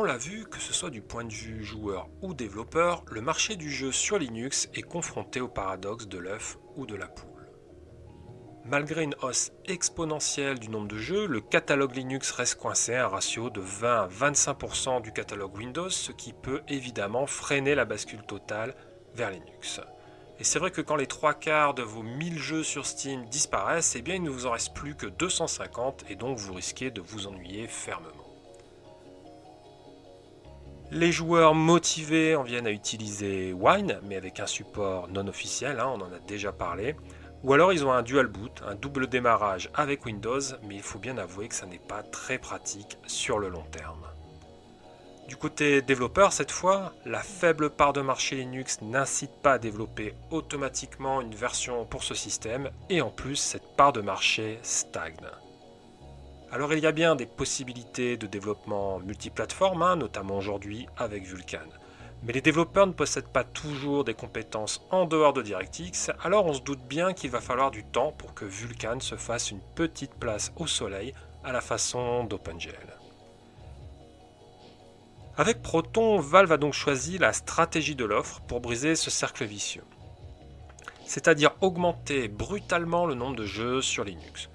On l'a vu, que ce soit du point de vue joueur ou développeur, le marché du jeu sur Linux est confronté au paradoxe de l'œuf ou de la poule. Malgré une hausse exponentielle du nombre de jeux, le catalogue Linux reste coincé à un ratio de 20 à 25% du catalogue Windows, ce qui peut évidemment freiner la bascule totale vers Linux. Et c'est vrai que quand les trois quarts de vos 1000 jeux sur Steam disparaissent, eh bien il ne vous en reste plus que 250 et donc vous risquez de vous ennuyer fermement. Les joueurs motivés en viennent à utiliser Wine, mais avec un support non officiel, hein, on en a déjà parlé. Ou alors ils ont un dual boot, un double démarrage avec Windows, mais il faut bien avouer que ça n'est pas très pratique sur le long terme. Du côté développeur, cette fois, la faible part de marché Linux n'incite pas à développer automatiquement une version pour ce système, et en plus, cette part de marché stagne. Alors il y a bien des possibilités de développement multiplateforme, hein, notamment aujourd'hui avec Vulkan. Mais les développeurs ne possèdent pas toujours des compétences en dehors de DirectX, alors on se doute bien qu'il va falloir du temps pour que Vulkan se fasse une petite place au soleil à la façon d'OpenGL. Avec Proton, Valve a donc choisi la stratégie de l'offre pour briser ce cercle vicieux. C'est-à-dire augmenter brutalement le nombre de jeux sur Linux.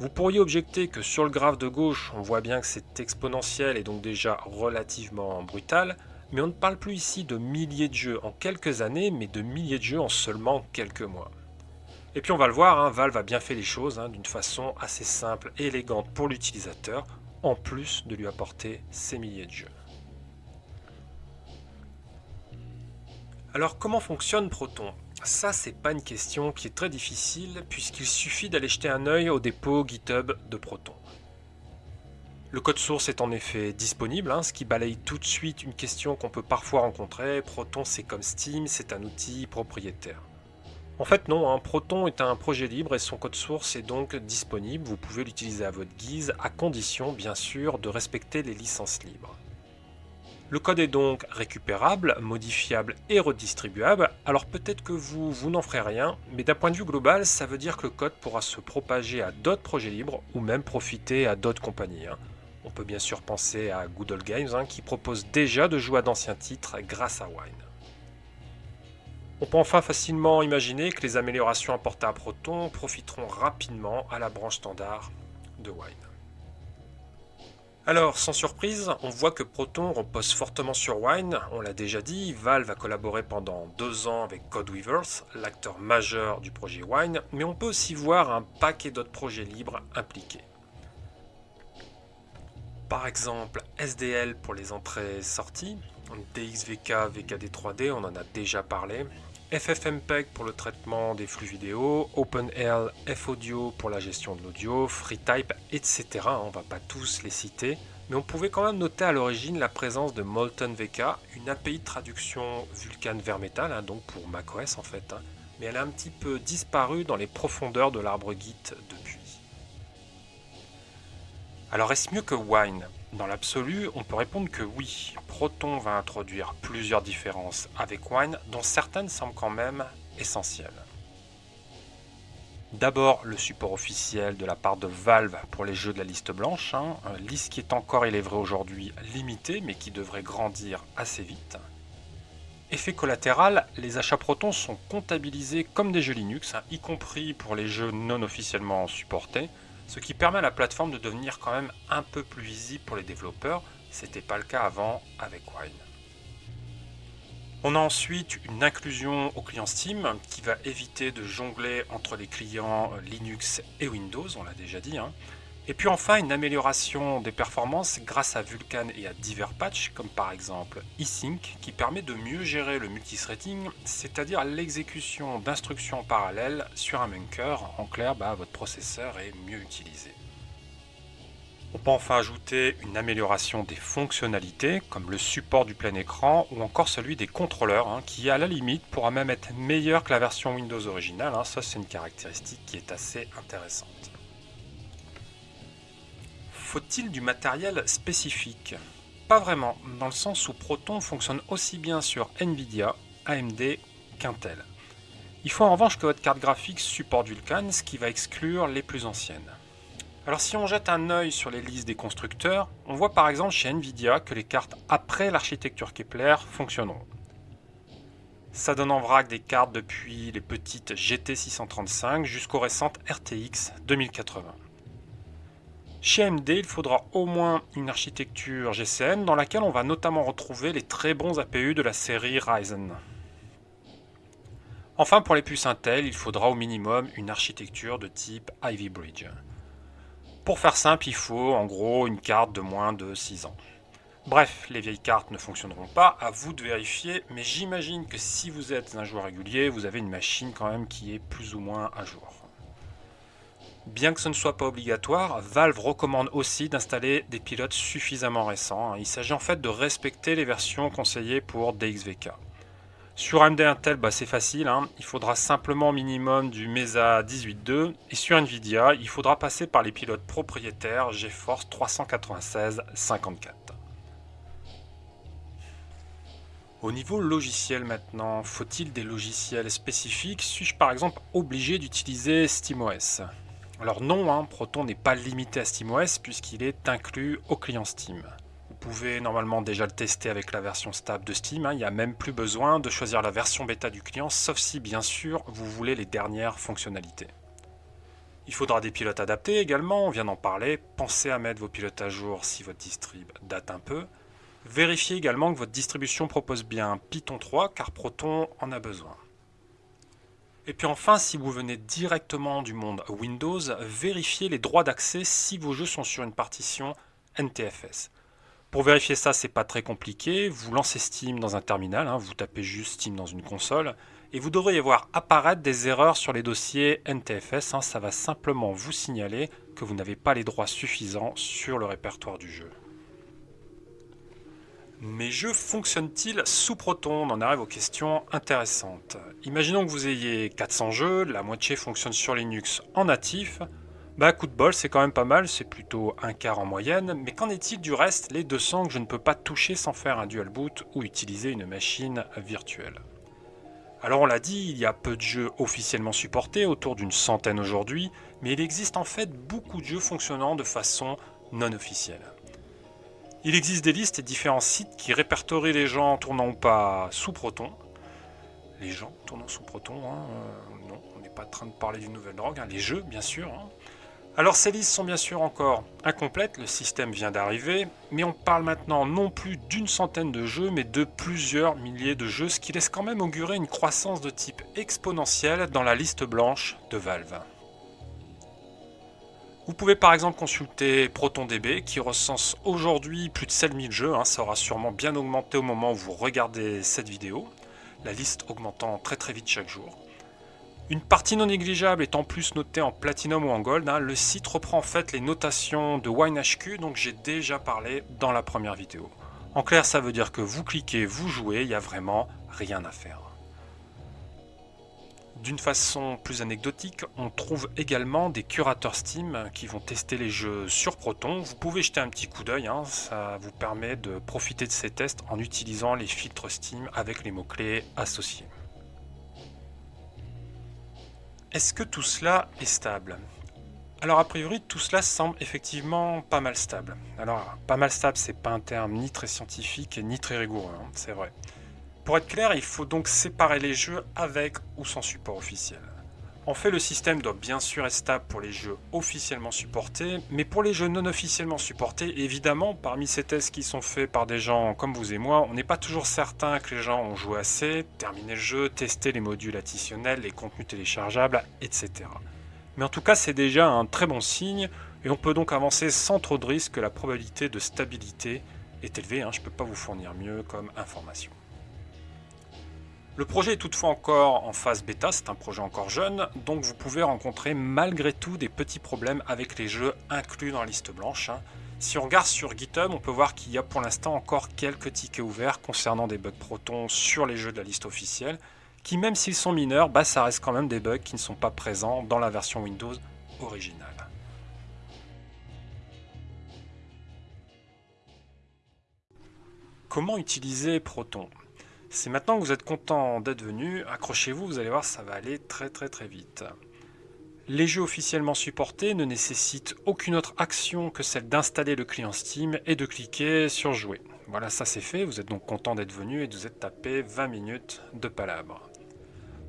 Vous pourriez objecter que sur le graphe de gauche, on voit bien que c'est exponentiel et donc déjà relativement brutal, mais on ne parle plus ici de milliers de jeux en quelques années, mais de milliers de jeux en seulement quelques mois. Et puis on va le voir, hein, Valve a bien fait les choses hein, d'une façon assez simple et élégante pour l'utilisateur, en plus de lui apporter ces milliers de jeux. Alors comment fonctionne Proton? Ça c'est pas une question qui est très difficile puisqu'il suffit d'aller jeter un œil au dépôt GitHub de Proton. Le code source est en effet disponible, hein, ce qui balaye tout de suite une question qu'on peut parfois rencontrer. Proton c'est comme Steam, c'est un outil propriétaire. En fait non, hein, Proton est un projet libre et son code source est donc disponible, vous pouvez l'utiliser à votre guise, à condition bien sûr de respecter les licences libres. Le code est donc récupérable, modifiable et redistribuable, alors peut-être que vous, vous n'en ferez rien, mais d'un point de vue global, ça veut dire que le code pourra se propager à d'autres projets libres ou même profiter à d'autres compagnies. Hein. On peut bien sûr penser à Good Games hein, qui propose déjà de jouer à d'anciens titres grâce à Wine. On peut enfin facilement imaginer que les améliorations apportées à Proton profiteront rapidement à la branche standard de Wine. Alors, sans surprise, on voit que Proton repose fortement sur Wine, on l'a déjà dit, Valve a collaboré pendant deux ans avec Codeweavers, l'acteur majeur du projet Wine, mais on peut aussi voir un paquet d'autres projets libres impliqués. Par exemple, SDL pour les entrées-sorties, DXVK, VKD 3D, on en a déjà parlé, FFmpeg pour le traitement des flux vidéo, OpenL, FAudio pour la gestion de l'audio, FreeType, etc. On va pas tous les citer, mais on pouvait quand même noter à l'origine la présence de Molten VK, une API de traduction Vulkan vers Metal, hein, donc pour macOS en fait, hein. mais elle a un petit peu disparu dans les profondeurs de l'arbre Git depuis. Alors est-ce mieux que Wine? Dans l'absolu, on peut répondre que oui, Proton va introduire plusieurs différences avec Wine, dont certaines semblent quand même essentielles. D'abord, le support officiel de la part de Valve pour les jeux de la liste blanche, hein, liste qui est encore, il est vrai aujourd'hui, limitée, mais qui devrait grandir assez vite. Effet collatéral, les achats Proton sont comptabilisés comme des jeux Linux, hein, y compris pour les jeux non officiellement supportés, ce qui permet à la plateforme de devenir quand même un peu plus visible pour les développeurs, c'était pas le cas avant avec Wine. On a ensuite une inclusion au client Steam qui va éviter de jongler entre les clients Linux et Windows, on l'a déjà dit, hein, et puis enfin une amélioration des performances grâce à Vulkan et à divers patchs, comme par exemple eSync, qui permet de mieux gérer le multithreading, c'est-à-dire l'exécution d'instructions parallèles sur un Munker. En clair, bah, votre processeur est mieux utilisé. On peut enfin ajouter une amélioration des fonctionnalités, comme le support du plein écran ou encore celui des contrôleurs, hein, qui à la limite pourra même être meilleur que la version Windows originale. Hein. Ça, c'est une caractéristique qui est assez intéressante. Faut-il du matériel spécifique? Pas vraiment, dans le sens où Proton fonctionne aussi bien sur Nvidia, AMD qu'Intel. Il faut en revanche que votre carte graphique supporte Vulkan, ce qui va exclure les plus anciennes. Alors si on jette un œil sur les listes des constructeurs, on voit par exemple chez Nvidia que les cartes après l'architecture Kepler fonctionneront. Ça donne en vrac des cartes depuis les petites GT 635 jusqu'aux récentes RTX 2080. Chez AMD, il faudra au moins une architecture GCN dans laquelle on va notamment retrouver les très bons APU de la série Ryzen. Enfin, pour les puces Intel, il faudra au minimum une architecture de type Ivy Bridge. Pour faire simple, il faut en gros une carte de moins de 6 ans. Bref, les vieilles cartes ne fonctionneront pas, à vous de vérifier, mais j'imagine que si vous êtes un joueur régulier, vous avez une machine quand même qui est plus ou moins à jour. Bien que ce ne soit pas obligatoire, Valve recommande aussi d'installer des pilotes suffisamment récents. Il s'agit en fait de respecter les versions conseillées pour DXVK. Sur AMD Intel, bah, c'est facile, hein. il faudra simplement minimum du Mesa 18.2 et sur Nvidia, il faudra passer par les pilotes propriétaires GeForce 396 54. Au niveau logiciel maintenant, faut-il des logiciels spécifiques? Suis-je par exemple obligé d'utiliser SteamOS? Alors non, hein, Proton n'est pas limité à SteamOS puisqu'il est inclus au client Steam. Vous pouvez normalement déjà le tester avec la version stable de Steam, hein. il n'y a même plus besoin de choisir la version bêta du client, sauf si bien sûr vous voulez les dernières fonctionnalités. Il faudra des pilotes adaptés également, on vient d'en parler, pensez à mettre vos pilotes à jour si votre distrib date un peu. Vérifiez également que votre distribution propose bien Python 3 car Proton en a besoin. Et puis enfin, si vous venez directement du monde Windows, vérifiez les droits d'accès si vos jeux sont sur une partition NTFS. Pour vérifier ça, c'est pas très compliqué. Vous lancez Steam dans un terminal, hein, vous tapez juste Steam dans une console, et vous devriez voir apparaître des erreurs sur les dossiers NTFS. Hein. ça va simplement vous signaler que vous n'avez pas les droits suffisants sur le répertoire du jeu. Mes jeux fonctionnent-ils sous Proton On en arrive aux questions intéressantes. Imaginons que vous ayez 400 jeux, la moitié fonctionne sur Linux en natif, bah coup de bol, c'est quand même pas mal, c'est plutôt un quart en moyenne, mais qu'en est-il du reste, les 200 que je ne peux pas toucher sans faire un dual boot ou utiliser une machine virtuelle? Alors on l'a dit, il y a peu de jeux officiellement supportés, autour d'une centaine aujourd'hui, mais il existe en fait beaucoup de jeux fonctionnant de façon non officielle. Il existe des listes et différents sites qui répertorient les gens tournant ou pas sous Proton. Les gens tournant sous Proton, hein, euh, non, on n'est pas en train de parler d'une nouvelle drogue, hein, les jeux bien sûr. Hein. Alors ces listes sont bien sûr encore incomplètes, le système vient d'arriver, mais on parle maintenant non plus d'une centaine de jeux, mais de plusieurs milliers de jeux, ce qui laisse quand même augurer une croissance de type exponentielle dans la liste blanche de Valve. Vous pouvez par exemple consulter ProtonDB qui recense aujourd'hui plus de 7000 jeux, hein, ça aura sûrement bien augmenté au moment où vous regardez cette vidéo, la liste augmentant très très vite chaque jour. Une partie non négligeable est en plus notée en platinum ou en gold. Hein. Le site reprend en fait les notations de WineHQ, donc j'ai déjà parlé dans la première vidéo. En clair, ça veut dire que vous cliquez, vous jouez, il n'y a vraiment rien à faire. D'une façon plus anecdotique, on trouve également des curateurs Steam qui vont tester les jeux sur Proton. Vous pouvez jeter un petit coup d'œil, hein. ça vous permet de profiter de ces tests en utilisant les filtres Steam avec les mots-clés associés. Est-ce que tout cela est stable? Alors a priori tout cela semble effectivement pas mal stable. Alors pas mal stable c'est pas un terme ni très scientifique ni très rigoureux, hein, c'est vrai. Pour être clair il faut donc séparer les jeux avec ou sans support officiel. En fait, le système doit bien sûr être stable pour les jeux officiellement supportés, mais pour les jeux non officiellement supportés, évidemment, parmi ces tests qui sont faits par des gens comme vous et moi, on n'est pas toujours certain que les gens ont joué assez, terminé le jeu, testé les modules additionnels, les contenus téléchargeables, etc. Mais en tout cas, c'est déjà un très bon signe, et on peut donc avancer sans trop de risque que la probabilité de stabilité est élevée, hein. je ne peux pas vous fournir mieux comme information. Le projet est toutefois encore en phase bêta, c'est un projet encore jeune, donc vous pouvez rencontrer malgré tout des petits problèmes avec les jeux inclus dans la liste blanche. Hein. Si on regarde sur GitHub, on peut voir qu'il y a pour l'instant encore quelques tickets ouverts concernant des bugs Proton sur les jeux de la liste officielle, qui même s'ils sont mineurs, bah, ça reste quand même des bugs qui ne sont pas présents dans la version Windows originale. Comment utiliser Proton? C'est maintenant que vous êtes content d'être venu, accrochez-vous, vous allez voir, ça va aller très très très vite. Les jeux officiellement supportés ne nécessitent aucune autre action que celle d'installer le client Steam et de cliquer sur jouer. Voilà, ça c'est fait, vous êtes donc content d'être venu et vous êtes tapé 20 minutes de palabre.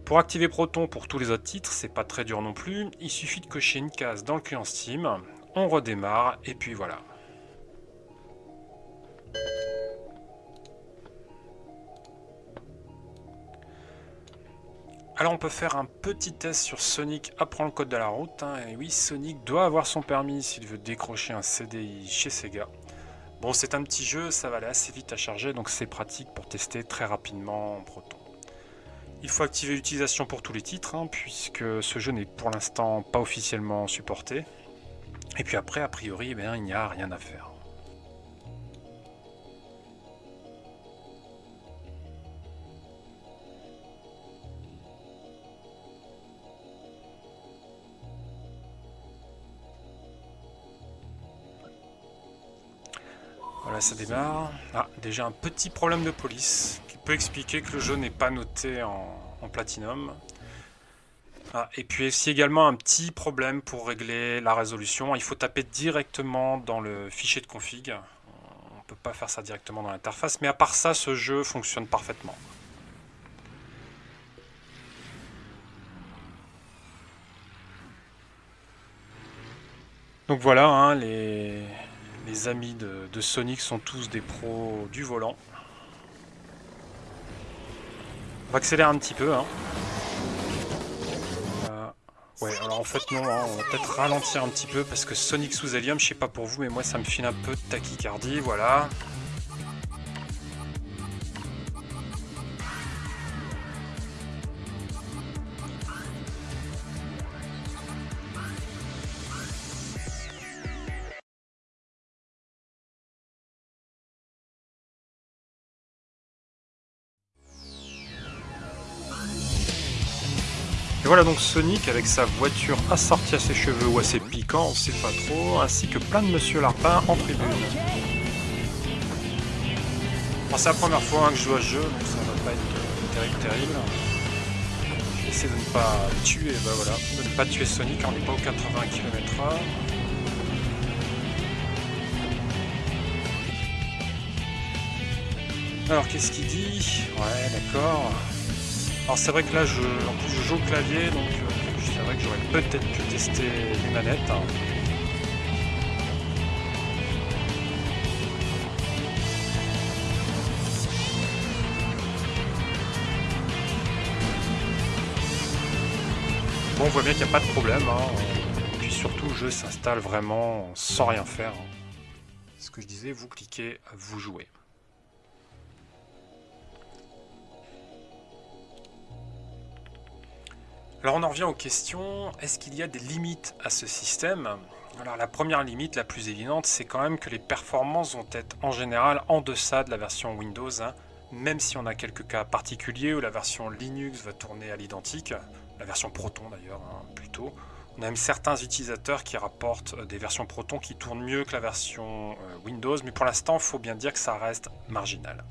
Pour activer Proton pour tous les autres titres, c'est pas très dur non plus, il suffit de cocher une case dans le client Steam, on redémarre et puis voilà. Alors on peut faire un petit test sur Sonic apprend le code de la route. Hein. Et oui, Sonic doit avoir son permis s'il veut décrocher un CDI chez Sega. Bon, c'est un petit jeu, ça va aller assez vite à charger, donc c'est pratique pour tester très rapidement en Proton. Il faut activer l'utilisation pour tous les titres, hein, puisque ce jeu n'est pour l'instant pas officiellement supporté. Et puis après, a priori, eh il n'y a rien à faire. Ça démarre. Ah, déjà un petit problème de police qui peut expliquer que le jeu n'est pas noté en, platinum. Ah, et puis aussi également un petit problème pour régler la résolution. Il faut taper directement dans le fichier de config. On peut pas faire ça directement dans l'interface, mais à part ça, ce jeu fonctionne parfaitement. Donc voilà, hein, les, les amis de, Sonic sont tous des pros du volant. On va accélérer un petit peu. Hein. Euh, ouais, alors en fait non, hein, on va peut-être ralentir un petit peu parce que Sonic sous hélium, je sais pas pour vous, mais moi ça me file un peu de tachycardie, voilà. Voilà donc Sonic avec sa voiture assortie à ses cheveux ou à ses piquants, on sait pas trop, ainsi que plein de Monsieur Larpin en tribune. c'est la première fois hein, que je joue à ce jeu, donc ça va pas être terrible terrible. J'essaie de ne pas tuer, bah voilà, de ne pas tuer Sonic, on n'est pas aux 80 km/h. Alors qu'est-ce qu'il dit? Ouais d'accord. Alors c'est vrai que là, je, en plus je joue au clavier, donc euh, c'est vrai que j'aurais peut-être pu tester les manettes. Bon, on voit bien qu'il n'y a pas de problème. Hein. Et puis surtout, le jeu s'installe vraiment sans rien faire. Ce que je disais, vous cliquez, vous jouez. Alors on en revient aux questions, est-ce qu'il y a des limites à ce système? Alors la première limite, la plus évidente, c'est quand même que les performances vont être en général en deçà de la version Windows, hein. même si on a quelques cas particuliers où la version Linux va tourner à l'identique, la version Proton d'ailleurs hein, plutôt. On a même certains utilisateurs qui rapportent euh, des versions Proton qui tournent mieux que la version euh, Windows, mais pour l'instant, il faut bien dire que ça reste marginal.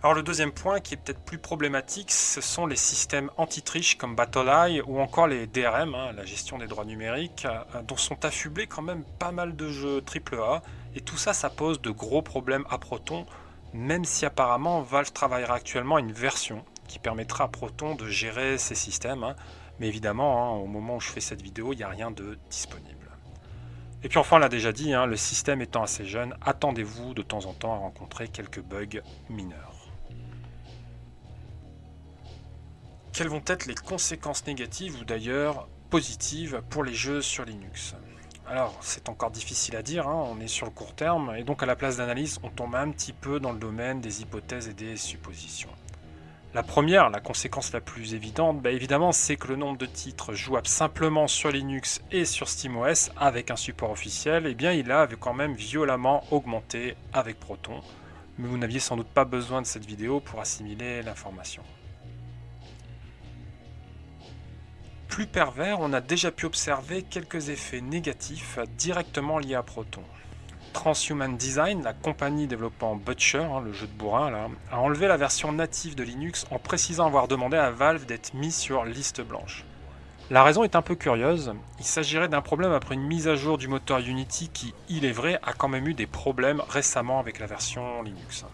Alors le deuxième point qui est peut-être plus problématique, ce sont les systèmes anti-triche comme BattleEye ou encore les DRM, hein, la gestion des droits numériques, euh, dont sont affublés quand même pas mal de jeux AAA. Et tout ça, ça pose de gros problèmes à Proton, même si apparemment Valve travaillera actuellement à une version qui permettra à Proton de gérer ces systèmes. Hein. Mais évidemment, hein, au moment où je fais cette vidéo, il n'y a rien de disponible. Et puis enfin, on l'a déjà dit, le système étant assez jeune, attendez-vous de temps en temps à rencontrer quelques bugs mineurs. Quelles vont être les conséquences négatives ou d'ailleurs positives pour les jeux sur Linux? Alors, c'est encore difficile à dire, hein, on est sur le court terme, et donc à la place d'analyse, on tombe un petit peu dans le domaine des hypothèses et des suppositions. La première, la conséquence la plus évidente, bah, évidemment, c'est que le nombre de titres jouables simplement sur Linux et sur SteamOS avec un support officiel, eh bien, il a quand même violemment augmenté avec Proton. Mais vous n'aviez sans doute pas besoin de cette vidéo pour assimiler l'information. Plus pervers, on a déjà pu observer quelques effets négatifs directement liés à Proton. Transhuman Design, la compagnie développant Butcher, hein, le jeu de bourrin, a enlevé la version native de Linux en précisant avoir demandé à Valve d'être mis sur liste blanche. La raison est un peu curieuse, il s'agirait d'un problème après une mise à jour du moteur Unity qui, il est vrai, a quand même eu des problèmes récemment avec la version Linux.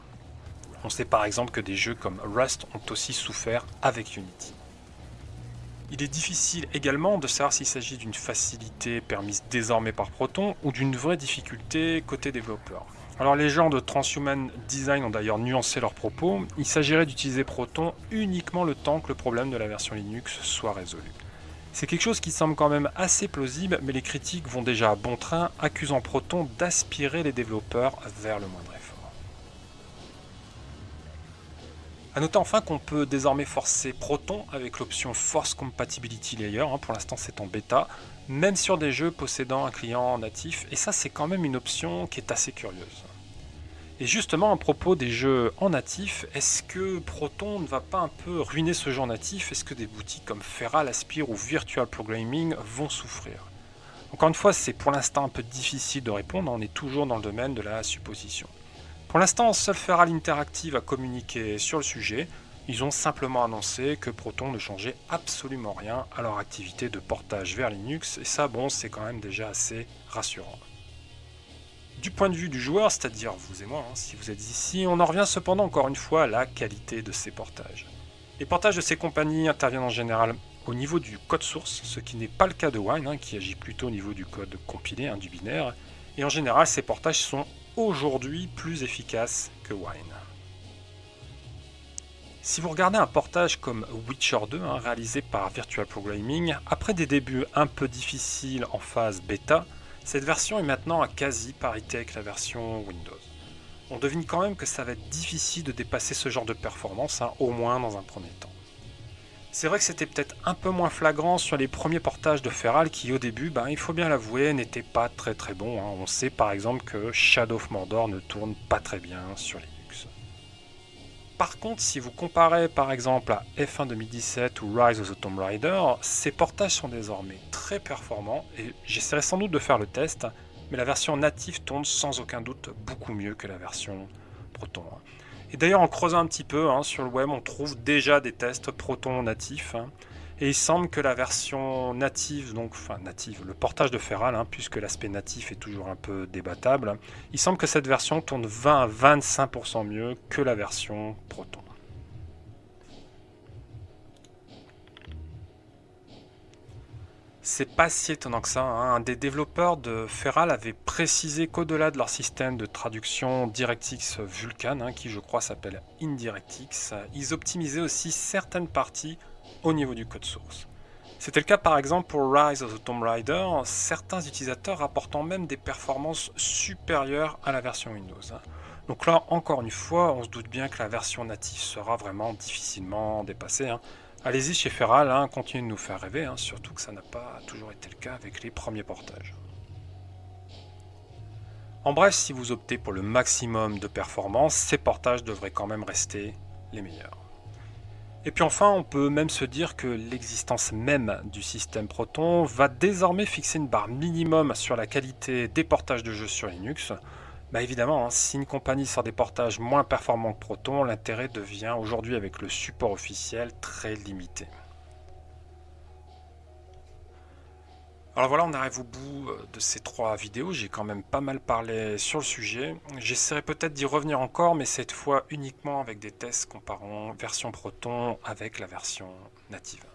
On sait par exemple que des jeux comme Rust ont aussi souffert avec Unity. Il est difficile également de savoir s'il s'agit d'une facilité permise désormais par Proton ou d'une vraie difficulté côté développeur. Alors les gens de Transhuman Design ont d'ailleurs nuancé leurs propos, il s'agirait d'utiliser Proton uniquement le temps que le problème de la version Linux soit résolu. C'est quelque chose qui semble quand même assez plausible, mais les critiques vont déjà à bon train, accusant Proton d'aspirer les développeurs vers le moindre A noter enfin qu'on peut désormais forcer Proton avec l'option Force Compatibility Layer, hein, pour l'instant c'est en bêta, même sur des jeux possédant un client natif, et ça c'est quand même une option qui est assez curieuse. Et justement, à propos des jeux en natif, est-ce que Proton ne va pas un peu ruiner ce genre natif? Est-ce que des boutiques comme Feral, Aspire ou Virtual Programming vont souffrir? Encore une fois, c'est pour l'instant un peu difficile de répondre, on est toujours dans le domaine de la supposition. Pour l'instant, seul Feral Interactive a communiqué sur le sujet, ils ont simplement annoncé que Proton ne changeait absolument rien à leur activité de portage vers Linux, et ça, bon, c'est quand même déjà assez rassurant. Du point de vue du joueur, c'est-à-dire vous et moi, hein, si vous êtes ici, on en revient cependant encore une fois à la qualité de ces portages. Les portages de ces compagnies interviennent en général au niveau du code source, ce qui n'est pas le cas de Wine, hein, qui agit plutôt au niveau du code compilé, hein, du binaire, et en général ces portages sont aujourd'hui plus efficaces que Wine. Si vous regardez un portage comme Witcher 2, réalisé par Virtual Programming, après des débuts un peu difficiles en phase bêta, cette version est maintenant à quasi parité avec la version Windows. On devine quand même que ça va être difficile de dépasser ce genre de performance, hein, au moins dans un premier temps. C'est vrai que c'était peut-être un peu moins flagrant sur les premiers portages de Feral qui au début, ben, il faut bien l'avouer, n'étaient pas très très bons. Hein. On sait par exemple que Shadow of Mordor ne tourne pas très bien sur les par contre, si vous comparez par exemple à F1 2017 ou Rise of the Tomb Raider, ces portages sont désormais très performants et j'essaierai sans doute de faire le test, mais la version native tourne sans aucun doute beaucoup mieux que la version Proton. Et d'ailleurs, en creusant un petit peu hein, sur le web, on trouve déjà des tests Proton natifs. Hein. Et il semble que la version native, donc enfin native, le portage de Feral, hein, puisque l'aspect natif est toujours un peu débattable, il semble que cette version tourne 20 à 25% mieux que la version Proton. C'est pas si étonnant que ça. Hein. Un des développeurs de Feral avait précisé qu'au-delà de leur système de traduction DirectX Vulkan, hein, qui je crois s'appelle IndirectX, ils optimisaient aussi certaines parties au niveau du code source. C'était le cas par exemple pour Rise of the Tomb Raider, certains utilisateurs rapportant même des performances supérieures à la version Windows. Donc là, encore une fois, on se doute bien que la version native sera vraiment difficilement dépassée. Allez-y chez Feral, hein, continuez de nous faire rêver, hein, surtout que ça n'a pas toujours été le cas avec les premiers portages. En bref, si vous optez pour le maximum de performance, ces portages devraient quand même rester les meilleurs. Et puis enfin, on peut même se dire que l'existence même du système Proton va désormais fixer une barre minimum sur la qualité des portages de jeux sur Linux. Bah évidemment, hein, si une compagnie sort des portages moins performants que Proton, l'intérêt devient aujourd'hui avec le support officiel très limité. Alors voilà, on arrive au bout euh, de ces trois vidéos. J'ai quand même pas mal parlé sur le sujet. J'essaierai peut-être d'y revenir encore, mais cette fois uniquement avec des tests comparant version Proton avec la version native.